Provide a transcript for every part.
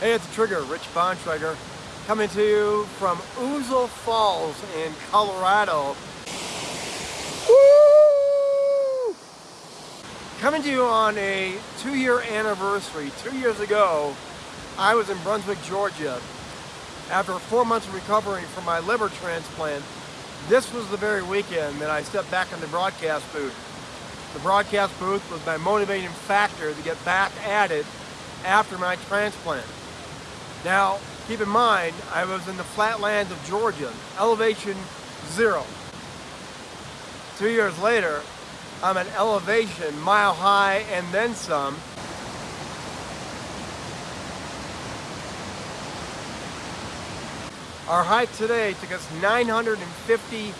Hey, it's Trigger, Rich Bontrager, coming to you from Ouzel Falls in Colorado. Woo! Coming to you on a two-year anniversary. Two years ago, I was in Brunswick, Georgia. After four months of recovering from my liver transplant, this was the very weekend that I stepped back in the broadcast booth. The broadcast booth was my motivating factor to get back at it after my transplant. Now, keep in mind, I was in the flatlands of Georgia, elevation zero. Two years later, I'm at elevation mile high and then some. Our hike today took us 950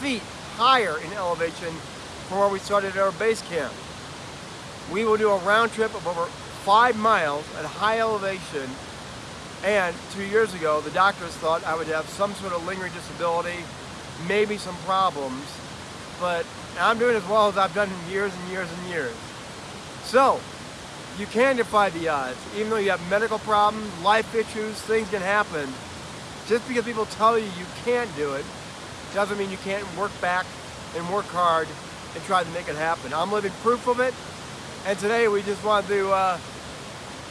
feet higher in elevation from where we started our base camp. We will do a round trip of over five miles at high elevation and two years ago, the doctors thought I would have some sort of lingering disability, maybe some problems, but I'm doing as well as I've done in years and years and years. So, you can defy the odds. Even though you have medical problems, life issues, things can happen. Just because people tell you you can't do it, doesn't mean you can't work back and work hard and try to make it happen. I'm living proof of it, and today we just want to uh,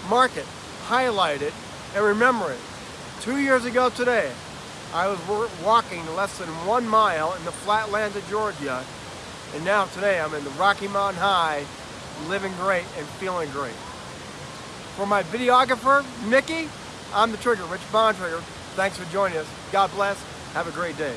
mark it, highlight it, and remember it, two years ago today, I was walking less than one mile in the flatlands of Georgia, and now today I'm in the Rocky Mountain High, living great and feeling great. For my videographer, Mickey, I'm the Trigger, Rich Bontrager. Thanks for joining us. God bless. Have a great day.